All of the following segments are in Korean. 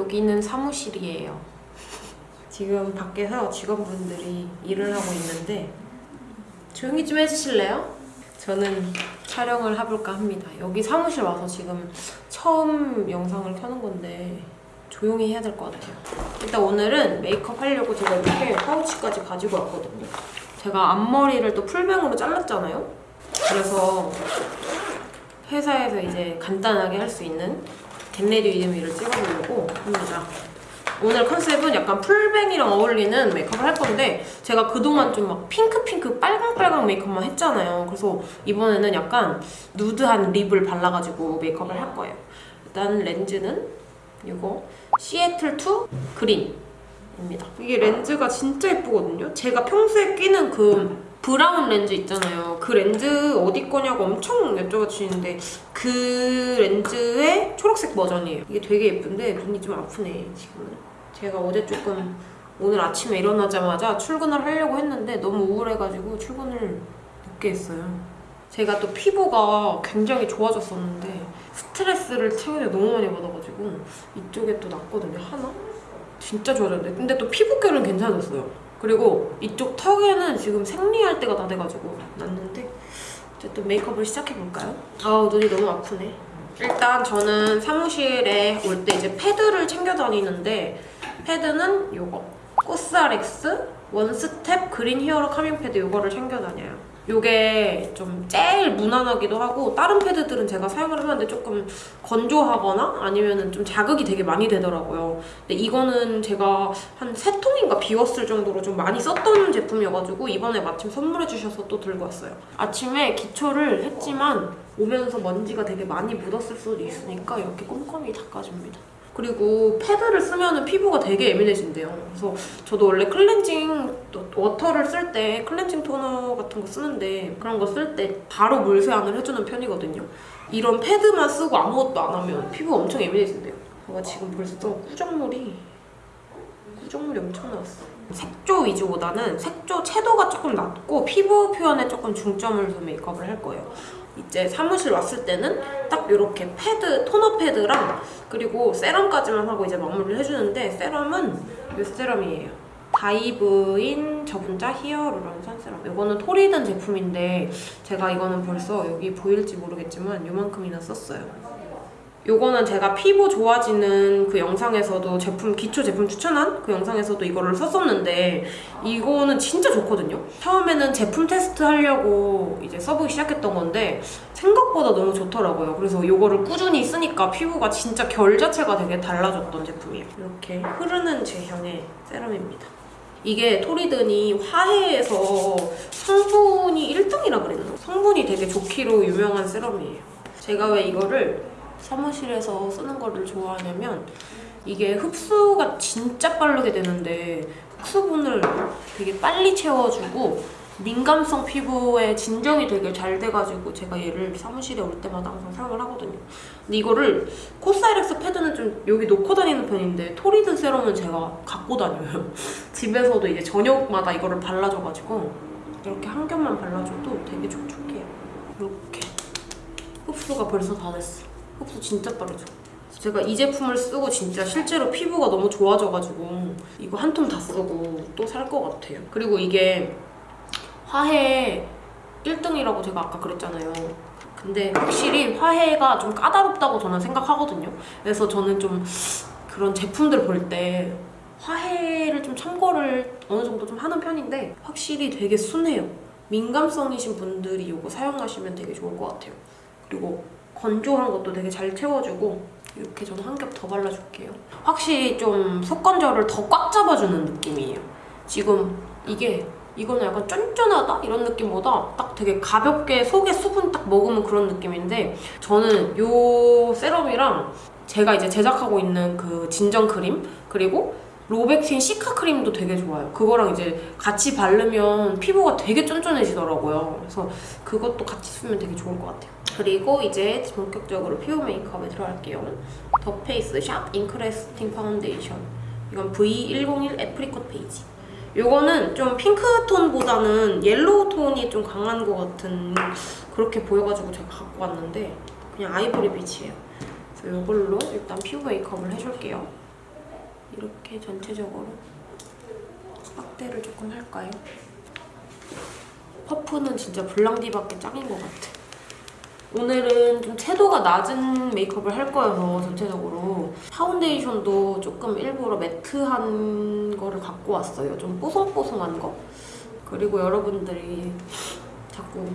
여기는 사무실이에요. 지금 밖에서 직원분들이 일을 하고 있는데 조용히 좀 해주실래요? 저는 촬영을 해볼까 합니다. 여기 사무실 와서 지금 처음 영상을 켜는 건데 조용히 해야 될 것 같아요. 일단 오늘은 메이크업 하려고 제가 이렇게 파우치까지 가지고 왔거든요. 제가 앞머리를 또 풀뱅으로 잘랐잖아요. 그래서 회사에서 이제 간단하게 할 수 있는 get ready with me를 찍어보려고 합니다. 오늘 컨셉은 약간 full bang이랑 어울리는 메이크업을 할 건데 제가 그동안 좀 막 핑크핑크 빨강빨강 메이크업만 했잖아요. 그래서 이번에는 약간 누드한 lip을 발라가지고 메이크업을 할 거예요. 일단 렌즈는 이거 시애틀2 그린입니다. 이게 렌즈가 진짜 예쁘거든요. 제가 평소에 끼는 그 브라운 렌즈 있잖아요. 그 렌즈 어디 거냐고 엄청 여쭤봐주시는데 그 렌즈의 초록색 버전이에요. 이게 되게 예쁜데 눈이 좀 아프네 지금은. 제가 어제 조금 오늘 아침에 일어나자마자 출근을 하려고 했는데 너무 우울해가지고 출근을 늦게 했어요. 제가 또 피부가 굉장히 좋아졌었는데 스트레스를 최근에 너무 많이 받아가지고 이쪽에 또 났거든요, 하나? 진짜 좋아졌는데 근데 또 피부결은 괜찮았어요. 그리고 이쪽 턱에는 지금 생리할 때가 다 돼가지고 났는데 어쨌든 메이크업을 시작해볼까요? 아우 눈이 너무 아프네. 일단 저는 사무실에 올 때 이제 패드를 챙겨 다니는데 패드는 요거 COSRX One Step Green Hero Calming Pad 요거를 챙겨 다녀요. 요게 좀 제일 무난하기도 하고 다른 패드들은 제가 사용을 해봤는데 조금 건조하거나 아니면 좀 자극이 되게 많이 되더라고요. 근데 이거는 제가 한 세 통인가 비웠을 정도로 좀 많이 썼던 제품이어가지고 이번에 마침 선물해 주셔서 또 들고 왔어요. 아침에 기초를 했지만 오면서 먼지가 되게 많이 묻었을 수도 있으니까 이렇게 꼼꼼히 닦아줍니다. 그리고 패드를 쓰면 피부가 되게 예민해진대요. 그래서 저도 원래 클렌징 또 워터를 쓸 때 클렌징 토너 같은 거 쓰는데 그런 거 쓸 때 바로 물 세안을 해주는 편이거든요. 이런 패드만 쓰고 아무것도 안 하면 피부가 엄청 예민해진대요. 제가 지금 벌써 꾸정물이 꾸정물이 엄청 나왔어. 색조 위주보다는 색조 채도가 조금 낮고 피부 표현에 조금 중점을 둔 메이크업을 할 거예요. 이제 사무실 왔을 때는 딱 이렇게 패드, 토너 패드랑 그리고 세럼까지만 하고 이제 마무리를 해주는데 세럼은 이 세럼이에요. Dive-in 저분자 히알루론산 세럼. 이거는 토리든 제품인데 제가 이거는 벌써 여기 보일지 모르겠지만 이만큼이나 썼어요. 요거는 제가 피부 좋아지는 그 영상에서도 제품 기초 제품 추천한 그 영상에서도 이거를 썼었는데 이거는 진짜 좋거든요. 처음에는 제품 테스트 하려고 이제 써보기 시작했던 건데 생각보다 너무 좋더라고요. 그래서 이거를 꾸준히 쓰니까 피부가 진짜 결 자체가 되게 달라졌던 제품이에요. 이렇게 흐르는 제형의 세럼입니다. 이게 토리든이 화해에서 성분이 1등이라 그랬나? 성분이 되게 좋기로 유명한 세럼이에요. 제가 왜 이거를 사무실에서 쓰는 거를 좋아하냐면 이게 흡수가 진짜 빠르게 되는데 흡수분을 되게 빨리 채워주고 민감성 피부에 진정이 되게 잘 돼가지고 제가 얘를 사무실에 올 때마다 항상 사용을 하거든요. 근데 이거를 코스알엑스 패드는 좀 여기 놓고 다니는 편인데 토리든 세럼은 제가 갖고 다녀요. 집에서도 이제 저녁마다 이거를 발라줘가지고 이렇게 한 겹만 발라줘도 되게 촉촉해요. 이렇게 흡수가 벌써 다 됐어. 흡수 진짜 빠르죠? 제가 이 제품을 쓰고 진짜 실제로 피부가 너무 좋아져가지고 이거 한 통 다 쓰고 또 살 것 같아요. 그리고 이게 화해 1등이라고 제가 아까 그랬잖아요. 근데 확실히 화해가 좀 까다롭다고 저는 생각하거든요. 그래서 저는 좀 그런 제품들 볼 때 화해를 좀 참고를 어느 정도 좀 하는 편인데 확실히 되게 순해요. 민감성이신 분들이 이거 사용하시면 되게 좋을 것 같아요. 그리고 건조한 것도 되게 잘 채워주고 이렇게 저는 한 겹 더 발라줄게요. 확실히 좀 속 건조를 더 꽉 잡아주는 느낌이에요. 지금 이게 이거는 약간 쫀쫀하다? 이런 느낌보다 딱 되게 가볍게 속에 수분 딱 머금은 그런 느낌인데 저는 이 세럼이랑 제가 이제 제작하고 있는 그 진정 크림 그리고 로백틴 시카 크림도 되게 좋아요. 그거랑 이제 같이 바르면 피부가 되게 쫀쫀해지더라고요. 그래서 그것도 같이 쓰면 되게 좋을 것 같아요. 그리고 이제 본격적으로 피부 메이크업에 들어갈게요. 더 페이스 샵 Ink Lasting 파운데이션. 이건 V101 Apricot Beige. 이거는 좀 핑크톤보다는 옐로우 톤이 좀 강한 것 같은 그렇게 보여가지고 제가 갖고 왔는데 그냥 아이보리 빛이에요. 그래서 이걸로 일단 피부 메이크업을 해줄게요. 이렇게 전체적으로 확대를 조금 할까요? 퍼프는 진짜 블랑디밖에 짱인 것 같아. 오늘은 좀 채도가 낮은 메이크업을 할 거여서 전체적으로 파운데이션도 조금 일부러 matte한 거를 갖고 왔어요. 좀 뽀송뽀송한 거. 그리고 여러분들이 자꾸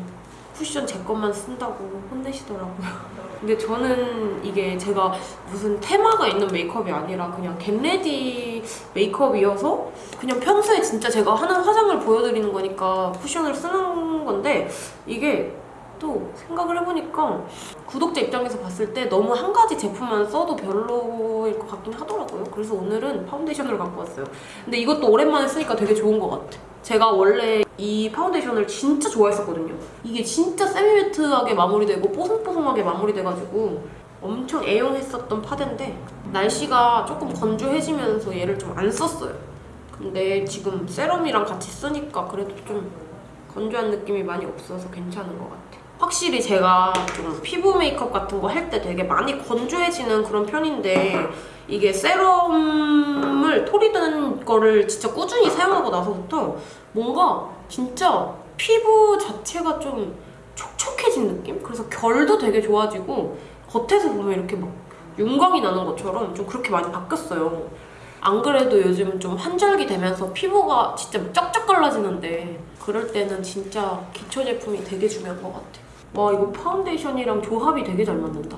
쿠션 제 것만 쓴다고 혼내시더라고요. 근데 저는 이게 제가 무슨 테마가 있는 메이크업이 아니라 그냥 get ready 메이크업이어서 그냥 평소에 진짜 제가 하는 화장을 보여드리는 거니까 쿠션을 쓰는 건데 이게 또 생각을 해보니까 구독자 입장에서 봤을 때 너무 한 가지 제품만 써도 별로일 것 같긴 하더라고요. 그래서 오늘은 파운데이션을 갖고 왔어요. 근데 이것도 오랜만에 쓰니까 되게 좋은 것 같아. 제가 원래 이 파운데이션을 진짜 좋아했었거든요. 이게 진짜 semi-matte하게 마무리되고 뽀송뽀송하게 마무리돼가지고 엄청 애용했었던 파데인데 날씨가 조금 건조해지면서 얘를 좀 안 썼어요. 근데 지금 세럼이랑 같이 쓰니까 그래도 좀 건조한 느낌이 많이 없어서 괜찮은 것 같아요. 확실히 제가 좀 피부 메이크업 같은 거 할 때 되게 많이 건조해지는 그런 편인데 이게 세럼을 토리든 거를 진짜 꾸준히 사용하고 나서부터 뭔가 진짜 피부 자체가 좀 촉촉해진 느낌? 그래서 결도 되게 좋아지고 겉에서 보면 이렇게 막 윤광이 나는 것처럼 좀 그렇게 많이 바뀌었어요. 안 그래도 요즘 좀 환절기 되면서 피부가 진짜 쩍쩍 갈라지는데 그럴 때는 진짜 기초 제품이 되게 중요한 것 같아. 와 이거 파운데이션이랑 조합이 되게 잘 맞는다.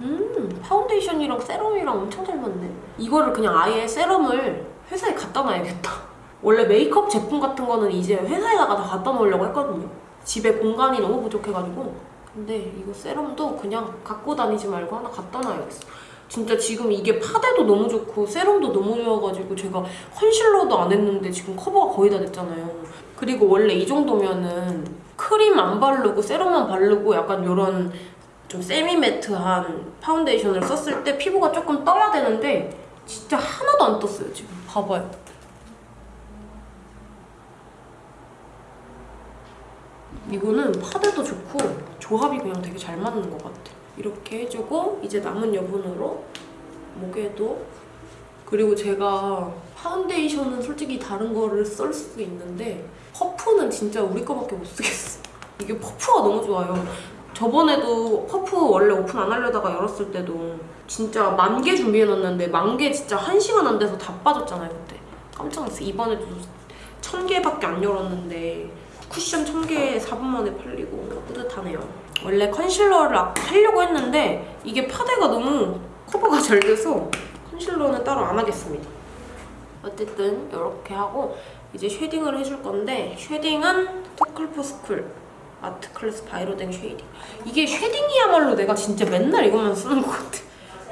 음 파운데이션이랑 세럼이랑 엄청 잘 맞네. 이거를 그냥 아예 세럼을 회사에 갖다 놔야겠다. 원래 메이크업 제품 같은 거는 이제 회사에다가 다 갖다 놓으려고 했거든요. 집에 공간이 너무 부족해가지고. 근데 이거 세럼도 그냥 갖고 다니지 말고 하나 갖다 놔야겠어. 진짜 지금 이게 파데도 너무 좋고 세럼도 너무 좋아가지고 제가 컨실러도 안 했는데 지금 커버가 거의 다 됐잖아요. 그리고 원래 이 정도면은 크림 안 바르고 세럼만 바르고 약간 이런 좀 semi-matte한 파운데이션을 썼을 때 피부가 조금 떠야 되는데 진짜 하나도 안 떴어요 지금. 봐봐요. 이거는 파데도 좋고 조합이 그냥 되게 잘 맞는 것 같아. 이렇게 해주고 이제 남은 여분으로 목에도 그리고 제가 파운데이션은 솔직히 다른 거를 쓸 수도 있는데 퍼프는 진짜 우리 거밖에 못 쓰겠어. 이게 퍼프가 너무 좋아요. 저번에도 퍼프 원래 오픈 안 하려다가 열었을 때도 진짜 만 개 준비해놨는데 만 개 진짜 한 시간 안 돼서 다 빠졌잖아요 그때. 깜짝 놀랐어. 이번에도 천 개밖에 안 열었는데 쿠션 천개 4분 만에 팔리고 뿌듯하네요. 원래 컨실러를 하려고 했는데 이게 파데가 너무 커버가 잘 돼서 컨실러는 따로 안 하겠습니다. 어쨌든 이렇게 하고 이제 쉐딩을 해줄 건데 쉐딩은 투쿨포스쿨 아트 클래스 바이로댕 쉐이딩. 이게 쉐딩이야말로 내가 진짜 맨날 이것만 쓰는 것 같아.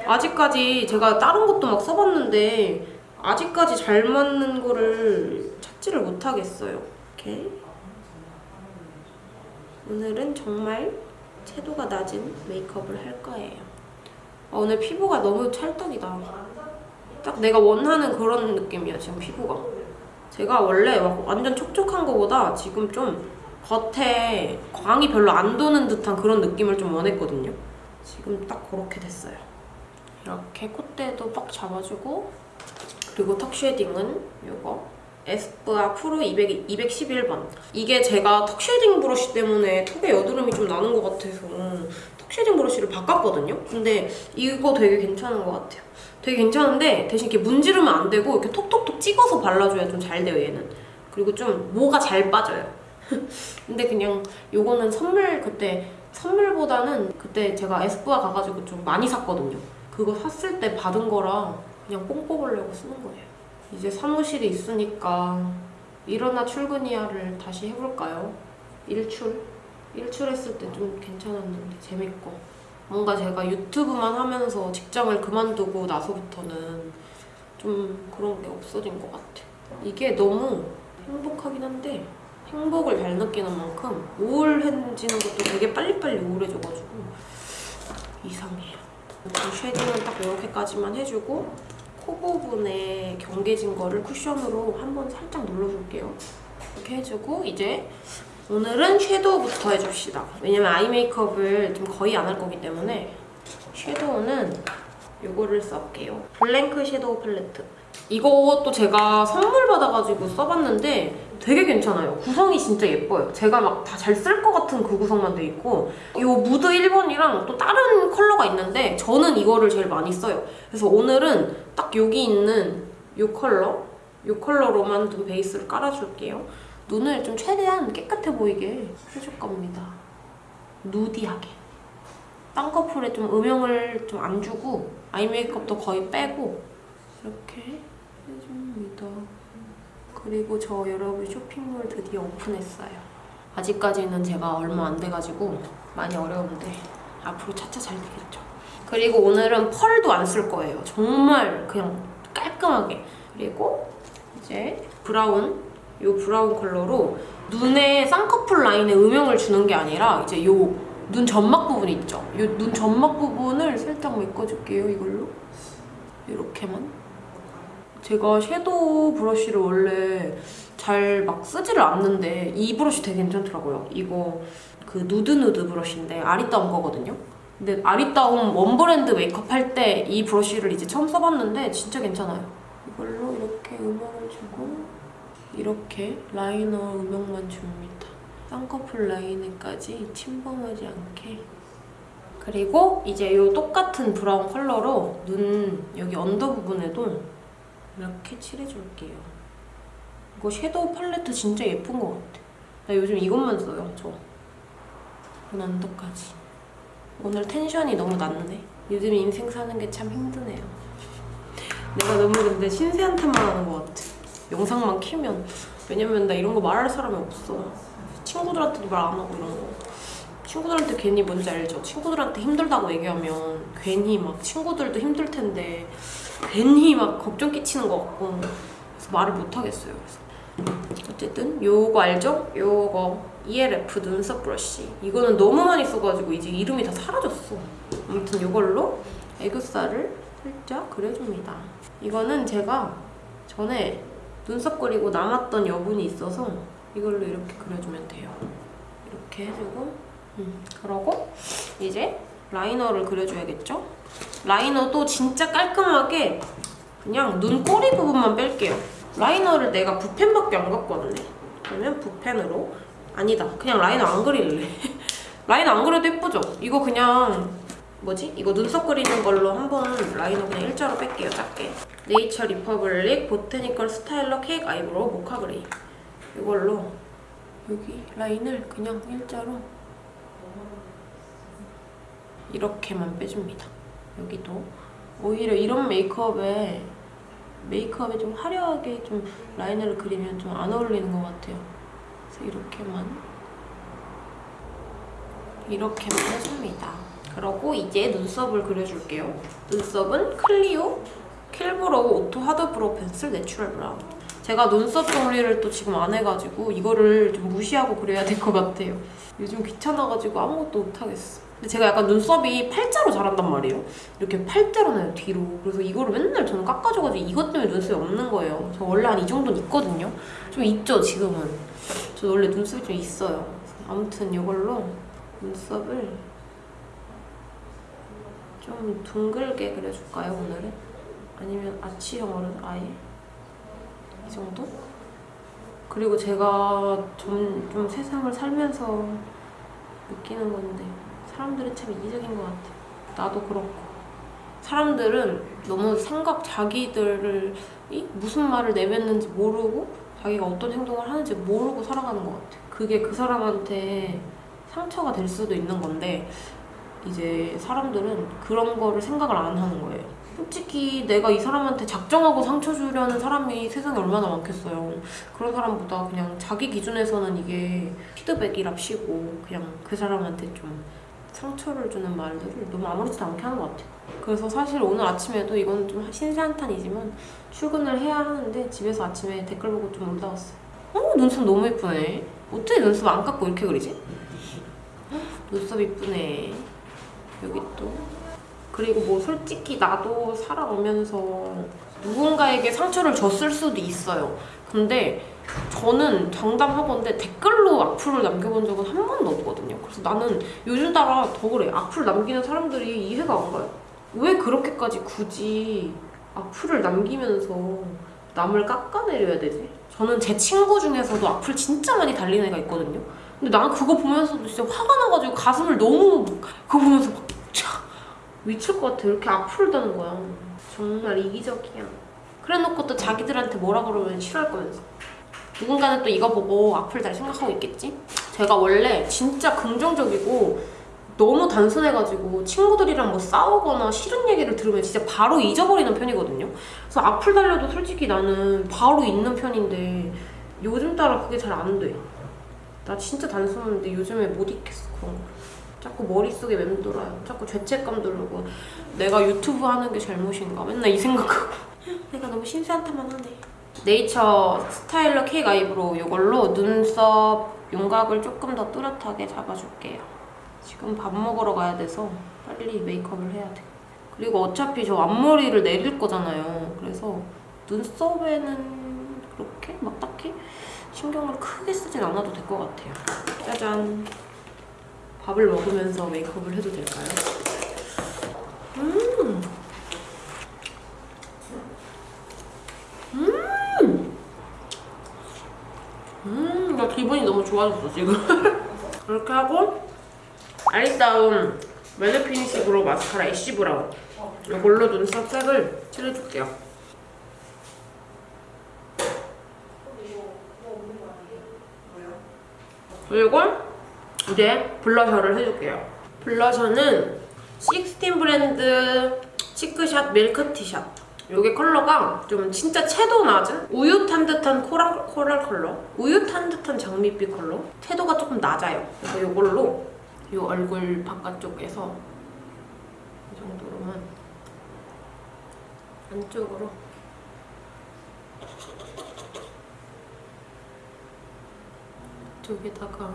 아직까지 제가 다른 것도 막 써봤는데 아직까지 잘 맞는 거를 찾지를 못하겠어요. 이렇게 오늘은 정말 채도가 낮은 메이크업을 할 거예요. 아, 오늘 피부가 너무 찰떡이다 딱 내가 원하는 그런 느낌이야 지금 피부가 제가 원래 막 완전 촉촉한 거보다 지금 좀 겉에 광이 별로 안 도는 듯한 그런 느낌을 좀 원했거든요. 지금 딱 그렇게 됐어요. 이렇게 콧대도 빡 잡아주고 그리고 턱 쉐딩은 이거 에스쁘아 프로 200, 211번 이게 제가 턱 쉐딩 브러쉬 때문에 턱에 여드름이 좀 나는 것 같아서 턱 쉐딩 브러쉬를 바꿨거든요. 근데 이거 되게 괜찮은 것 같아요. 되게 괜찮은데 대신 이렇게 문지르면 안 되고 이렇게 톡톡톡 찍어서 발라줘야 좀 잘 돼요 얘는. 그리고 좀 모가 잘 빠져요. 근데 그냥 요거는 선물 그때 선물보다는 그때 제가 에스쁘아 가가지고 좀 많이 샀거든요. 그거 샀을 때 받은 거라 그냥 뽕 뽑으려고 쓰는 거예요. 이제 사무실에 있으니까 일어나 출근이야를 다시 해볼까요? 일출? 일출했을 때 좀 괜찮았는데 재밌고 뭔가 제가 유튜브만 하면서 직장을 그만두고 나서부터는 좀 그런 게 없어진 것 같아. 이게 너무 행복하긴 한데 행복을 잘 느끼는 만큼 우울해지는 것도 되게 빨리빨리 우울해져가지고 이상해요. 이 쉐딩은 딱 이렇게까지만 해주고 코 부분에 경계진 거를 쿠션으로 한번 살짝 눌러줄게요. 이렇게 해주고 이제 오늘은 섀도우부터 해줍시다. 왜냐면 아이 메이크업을 좀 거의 안 할 거기 때문에 섀도우는 이거를 써볼게요. 블랭크 섀도우 팔레트. 이것도 제가 선물 받아가지고 써봤는데 되게 괜찮아요. 구성이 진짜 예뻐요. 제가 막 다 잘 쓸 것 같은 그 구성만 돼 있고 이 무드 1번이랑 또 다른 컬러가 있는데 저는 이거를 제일 많이 써요. 그래서 오늘은 딱 여기 있는 이 컬러 이 컬러로만 좀 베이스를 깔아줄게요. 눈을 좀 최대한 깨끗해 보이게 해줄 겁니다. 누디하게. 쌍꺼풀에 좀 음영을 좀 안 주고 아이 메이크업도 거의 빼고 이렇게 해줍니다. 그리고 저 여러분 쇼핑몰 드디어 오픈했어요. 아직까지는 제가 얼마 안 돼가지고 많이 어려운데 앞으로 차차 잘 되겠죠. 그리고 오늘은 펄도 안 쓸 거예요. 정말 그냥 깔끔하게. 그리고 이제 브라운, 이 브라운 컬러로 눈에 쌍꺼풀 라인에 음영을 주는 게 아니라 이제 요 눈 점막 부분 있죠? 이눈 점막 부분을 살짝 메꿔줄게요, 이걸로. 이렇게만. 제가 섀도우 브러쉬를 원래 잘 막 쓰지를 않는데 이 브러쉬 되게 괜찮더라고요. 이거 그 누드누드 브러쉬인데 아리따움 거거든요. 근데 아리따움 원 브랜드 메이크업 할 때 이 브러쉬를 이제 처음 써봤는데 진짜 괜찮아요. 이걸로 이렇게 음영을 주고 이렇게 라이너 음영만 줍니다. 쌍꺼풀 라인에까지 침범하지 않게 그리고 이제 이 똑같은 브라운 컬러로 눈 여기 언더 부분에도 이렇게 칠해줄게요. 이거 섀도우 팔레트 진짜 예쁜 것 같아. 나 요즘 이것만 써요, 저. 눈 언더까지. 오늘 텐션이 너무 낮네. 요즘 인생 사는 게 참 힘드네요. 내가 너무 근데 신세한테만 하는 것 같아. 영상만 키면. 왜냐면 나 이런 거 말할 사람이 없어. 친구들한테도 말 안 하고 이런 거. 친구들한테 괜히 뭔지 알죠? 친구들한테 힘들다고 얘기하면 괜히 막 친구들도 힘들 텐데 괜히 막 걱정 끼치는 것 같고 그래서 말을 못 하겠어요. 그래서 어쨌든 요거 알죠? 요거 ELF 눈썹 브러쉬 이거는 너무 많이 써가지고 이제 이름이 다 사라졌어. 아무튼 요걸로 애교살을 살짝 그려줍니다. 이거는 제가 전에 눈썹 그리고 남았던 여분이 있어서 이걸로 이렇게 그려주면 돼요. 이렇게 해주고 음, 그러고 이제 라이너를 그려줘야겠죠? 라이너도 진짜 깔끔하게 그냥 눈꼬리 부분만 뺄게요. 라이너를 내가 붓펜밖에 안 갖고 왔네. 그러면 붓펜으로 아니다. 그냥 라이너 안 그릴래. 라이너 안 그려도 예쁘죠? 이거 그냥 뭐지? 이거 눈썹 그리는 걸로 한번 라이너 그냥 일자로 뺄게요. 작게. 네이처 리퍼블릭 보테니컬 스타일러 케이크 아이브로우 모카 그레이. 이걸로 여기 라인을 그냥 일자로 이렇게만 빼줍니다. 여기도 오히려 이런 메이크업에 메이크업에 좀 화려하게 좀 라인을 그리면 좀 안 어울리는 것 같아요. 그래서 이렇게만 이렇게만 해줍니다. 그러고 이제 눈썹을 그려줄게요. 눈썹은 클리오 킬브로우 오토 하드 브로우 펜슬 내추럴 브라운. 제가 눈썹 정리를 또 지금 안 해가지고 이거를 좀 무시하고 그려야 될 것 같아요. 요즘 귀찮아가지고 아무것도 못하겠어. 근데 제가 약간 눈썹이 팔자로 자란단 말이에요. 이렇게 팔자로 나요, 뒤로. 그래서 이거를 맨날 저는 깎아줘가지고 이것 때문에 눈썹이 없는 거예요. 저 원래 한 이 정도는 있거든요. 좀 있죠, 지금은. 저 원래 눈썹이 좀 있어요. 아무튼 이걸로 눈썹을 좀 둥글게 그려줄까요, 오늘은? 아니면 아치형으로 아예? 이 정도? 그리고 제가 좀, 좀 세상을 살면서 느끼는 건데 사람들은 참 이기적인 것 같아. 나도 그렇고. 사람들은 너무 생각 자기들을 이 무슨 말을 내뱉는지 모르고 자기가 어떤 행동을 하는지 모르고 살아가는 것 같아. 그게 그 사람한테 상처가 될 수도 있는 건데 이제 사람들은 그런 거를 생각을 안 하는 거예요. 솔직히 내가 이 사람한테 작정하고 상처 주려는 사람이 세상에 얼마나 많겠어요. 그런 사람보다 그냥 자기 기준에서는 이게 피드백이랍시고 그냥 그 사람한테 좀 상처를 주는 말들을 너무 아무렇지도 않게 하는 것 같아요. 그래서 사실 오늘 아침에도 이건 좀 신세한탄이지만 출근을 해야 하는데 집에서 아침에 댓글 보고 좀 올라왔어요. 어 눈썹 너무 예쁘네. 어떻게 눈썹 안 깎고 이렇게 그리지? 헉, 눈썹 이쁘네. 여기 또 그리고 뭐 솔직히 나도 살아오면서 누군가에게 상처를 줬을 수도 있어요. 근데 저는 장담하건데 댓글로 악플을 남겨본 적은 한 번도 없거든요. 그래서 나는 요즘 따라 더 그래. 악플 남기는 사람들이 이해가 안 가요. 왜 그렇게까지 굳이 악플을 남기면서 남을 깎아내려야 되지? 저는 제 친구 중에서도 악플 진짜 많이 달리는 애가 있거든요. 근데 난 그거 보면서도 진짜 화가 나가지고 가슴을 너무 그거 보면서 막 차, 미칠 것 같아. 이렇게 악플을 다는 거야. 정말 이기적이야. 그래놓고 또 자기들한테 뭐라 그러면 싫어할 거면서. 누군가는 또 이거 보고 악플 달 생각하고 있겠지? 제가 원래 진짜 긍정적이고 너무 단순해가지고 친구들이랑 뭐 싸우거나 싫은 얘기를 들으면 진짜 바로 잊어버리는 편이거든요. 그래서 악플 달려도 솔직히 나는 바로 잊는 편인데 요즘 따라 그게 잘 안 돼. 나 진짜 단순한데 요즘에 못 잊겠어 그런 거. 자꾸 머릿속에 맴돌아요. 자꾸 죄책감 들고 내가 유튜브 하는 게 잘못인가 맨날 이 생각하고 내가 너무 신세한탄만 하네. 네이처 스타일러 케이크 아이브로우 이걸로 눈썹 윤곽을 조금 더 뚜렷하게 잡아줄게요. 지금 밥 먹으러 가야 돼서 빨리 메이크업을 해야 돼. 그리고 어차피 저 앞머리를 내릴 거잖아요. 그래서 눈썹에는 그렇게 막 딱히 신경을 크게 쓰진 않아도 될 것 같아요. 짜잔. 밥을 먹으면서 메이크업을 해도 될까요? 음. 음. 기분이 너무 좋아졌어, 지금. 이렇게 하고, 아리따움 멜리 피니쉬 브로우 마스카라 애쉬 브라운. 이걸로 눈썹 색을 칠해줄게요. 그리고 이제 블러셔를 해줄게요. 블러셔는 식스틴 브랜드 치크샷 밀크티샷. 이게 컬러가 좀 진짜 채도 낮은 우유 탄 듯한 코랄, 코랄 컬러 우유 탄 듯한 장밋빛 컬러 채도가 조금 낮아요 그래서 이걸로 이 얼굴 바깥쪽에서 이 정도로만 안쪽으로 쪽에다가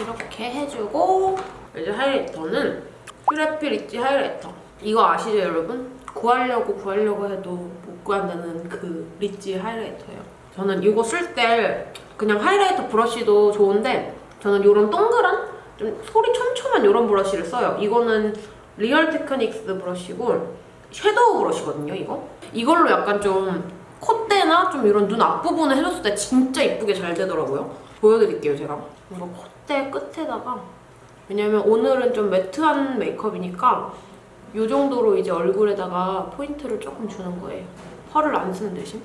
이렇게 해주고 이제 하이라이터는 퓨레피 리치 하이라이터. 이거 아시죠 여러분? 구하려고 구하려고 해도 못 구한다는 그 리치 하이라이터예요. 저는 이거 쓸 때 그냥 하이라이터 브러쉬도 좋은데 저는 이런 동그란 좀 솔이 촘촘한 이런 브러쉬를 써요. 이거는 리얼 테크닉스 브러쉬고 섀도우 브러쉬거든요 이거. 이걸로 약간 좀 콧대나 좀 이런 눈 앞부분을 해줬을 때 진짜 이쁘게 잘 되더라고요. 보여드릴게요 제가. 이거 콧대 끝에다가. 왜냐면 오늘은 좀 매트한 메이크업이니까 이 정도로 이제 얼굴에다가 포인트를 조금 주는 거예요. 펄을 안 쓰는 대신.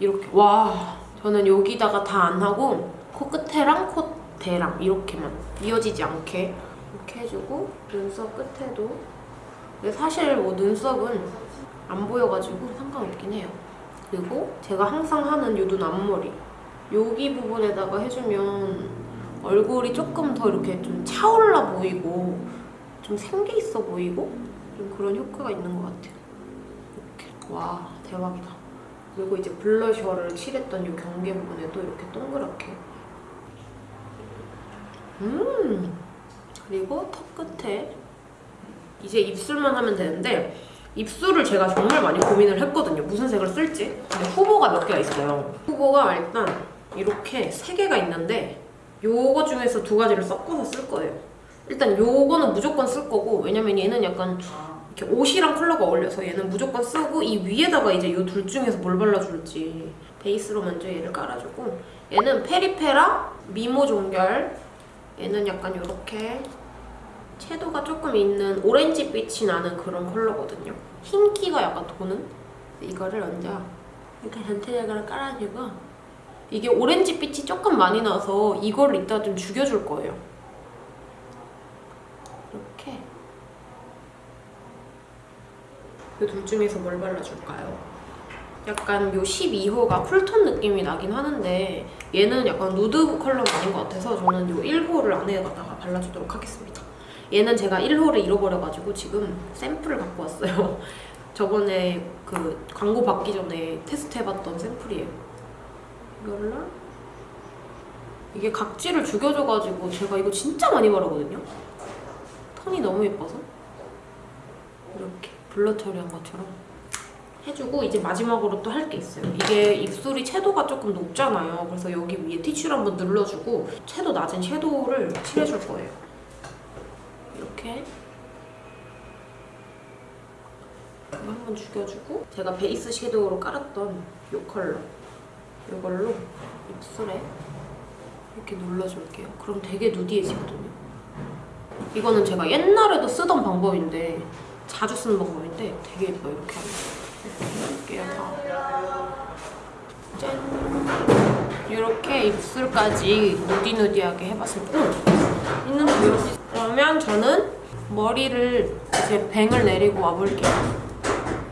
이렇게. 와 저는 여기다가 다 안 하고 코끝에랑 콧대랑 이렇게만 이어지지 않게 이렇게 해주고 눈썹 끝에도. 근데 사실 뭐 눈썹은 안 보여가지고 상관없긴 해요. 그리고 제가 항상 하는 이눈 앞머리 여기 부분에다가 해주면 얼굴이 조금 더 이렇게 좀 차올라 보이고 좀 생기 있어 보이고 좀 그런 효과가 있는 것 같아요. 이렇게 와 대박이다. 그리고 이제 블러셔를 칠했던 이 경계 부분에도 이렇게 동그랗게 음 그리고 턱 끝에 이제 입술만 하면 되는데 입술을 제가 정말 많이 고민을 했거든요. 무슨 색을 쓸지. 근데 후보가 몇 개가 있어요. 후보가 일단 이렇게 세 개가 있는데 요거 중에서 두 가지를 섞어서 쓸 거예요. 일단 요거는 무조건 쓸 거고 왜냐면 얘는 약간 이렇게 옷이랑 컬러가 어울려서 얘는 무조건 쓰고 이 위에다가 이제 요 둘 중에서 뭘 발라줄지 베이스로 먼저 얘를 깔아주고 얘는 페리페라 미모 종결 얘는 약간 요렇게 채도가 조금 있는 오렌지빛이 나는 그런 컬러거든요. 흰기가 약간 도는 이거를 먼저 이렇게 전체적으로 깔아주고 이게 오렌지빛이 조금 많이 나서 이걸 이따 좀 죽여줄 거예요. 이렇게 이 둘 중에서 뭘 발라줄까요? 약간 요 12호가 쿨톤 느낌이 나긴 하는데 얘는 약간 누드 컬러가 아닌 것 같아서 저는 요 1호를 안에다가 발라주도록 하겠습니다. 얘는 제가 1호를 잃어버려가지고 지금 샘플을 갖고 왔어요. 저번에 그 광고 받기 전에 테스트 해봤던 샘플이에요. 이걸로 이게 각질을 죽여줘가지고 제가 이거 진짜 많이 바르거든요. 톤이 너무 예뻐서 이렇게 블러 처리한 것처럼 해주고 이제 마지막으로 또 할 게 있어요. 이게 입술이 채도가 조금 높잖아요. 그래서 여기 위에 티슈를 한번 눌러주고 채도 낮은 섀도우를 칠해줄 거예요. 이렇게 그거 한번 죽여주고 제가 베이스 섀도우로 깔았던 이 컬러 이걸로 입술에 이렇게 눌러줄게요. 그럼 되게 누디해지거든요. 이거는 제가 옛날에도 쓰던 방법인데 자주 쓰는 방법인데 되게 예뻐요. 이렇게 하면. 이렇게. 다. 짠! 이렇게 입술까지 누디누디하게 해봤습니다. 왜 이렇게 그러면 저는 머리를 이제 뱅을 내리고 와볼게요.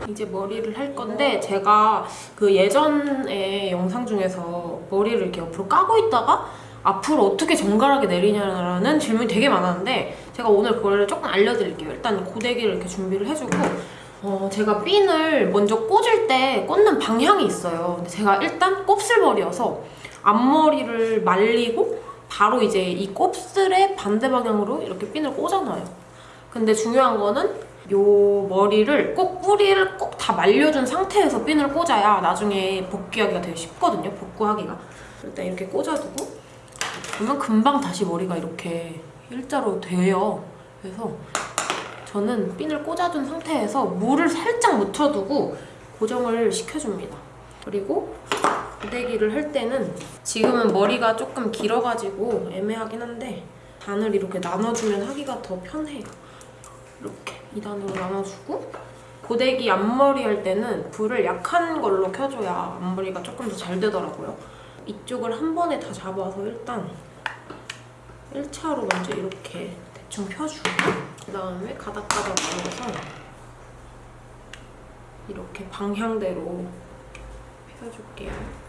이제 머리를 할 건데 제가 그 예전에 영상 중에서 머리를 이렇게 옆으로 까고 있다가 앞으로 어떻게 정갈하게 내리냐라는 질문이 되게 많았는데 제가 오늘 그걸 조금 알려드릴게요. 일단 고데기를 이렇게 준비를 해주고 어, 제가 핀을 먼저 꽂을 때 꽂는 방향이 있어요. 근데 제가 일단 곱슬머리여서 앞머리를 말리고 바로 이제 이 곱슬의 반대 방향으로 이렇게 핀을 꽂아놔요. 근데 중요한 거는 요 머리를 꼭 뿌리를 꼭 다 말려준 상태에서 핀을 꽂아야 나중에 복귀하기가 되게 쉽거든요. 복구하기가. 일단 이렇게 꽂아두고 그러면 금방 다시 머리가 이렇게 일자로 돼요. 그래서 저는 핀을 꽂아둔 상태에서 물을 살짝 묻혀두고 고정을 시켜줍니다. 그리고 고데기를 할 때는 지금은 머리가 조금 길어가지고 애매하긴 한데 단을 이렇게 나눠주면 하기가 더 편해요. 이렇게 2단으로 나눠주고 고데기 앞머리 할 때는 불을 약한 걸로 켜줘야 앞머리가 조금 더 잘 되더라고요. 이쪽을 한 번에 다 잡아서 일단 1차로 먼저 이렇게 대충 펴주고 그 다음에 가닥가닥 눌러서 이렇게 방향대로 펴줄게요.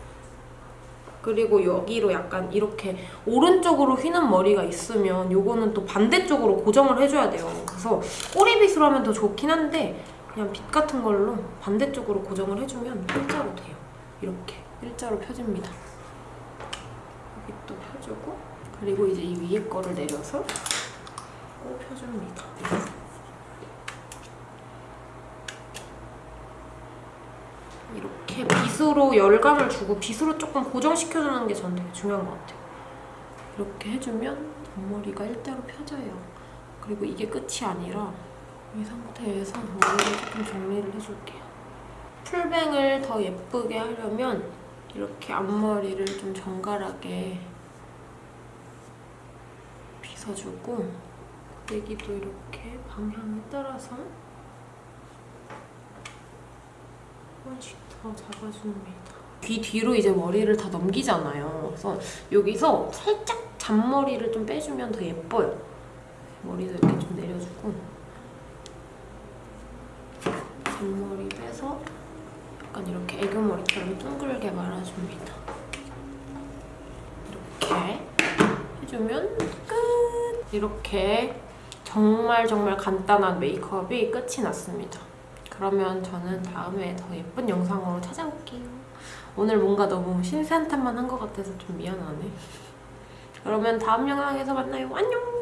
그리고 여기로 약간 이렇게 오른쪽으로 휘는 머리가 있으면 요거는 또 반대쪽으로 고정을 해줘야 돼요. 그래서 꼬리빗으로 하면 더 좋긴 한데 그냥 빗 같은 걸로 반대쪽으로 고정을 해주면 일자로 돼요. 이렇게 일자로 펴집니다. 여기 또 펴주고 그리고 이제 이 위에 거를 내려서 꼭 펴줍니다. 이렇게 빗으로 열감을 주고 빗으로 조금 고정시켜주는 게 저는 되게 중요한 것 같아요. 이렇게 해주면 앞머리가 일자로 펴져요. 그리고 이게 끝이 아니라 이 상태에서 머리를 조금 정리를 해줄게요. 풀뱅을 더 예쁘게 하려면 이렇게 앞머리를 좀 정갈하게 빗어주고 고데기도 이렇게 방향에 따라서 한 번씩 더 잡아줍니다. 귀 뒤로 이제 머리를 다 넘기잖아요. 그래서 여기서 살짝 잔머리를 좀 빼주면 더 예뻐요. 머리도 이렇게 좀 내려주고 잔머리 빼서 약간 이렇게 애교머리처럼 둥글게 말아줍니다. 이렇게 해주면 끝! 이렇게 정말 정말 간단한 메이크업이 끝이 났습니다. 그러면 저는 다음에 더 예쁜 영상으로 찾아올게요. 오늘 뭔가 너무 신세한탄만 한 것 같아서 좀 미안하네. 그러면 다음 영상에서 만나요. 안녕!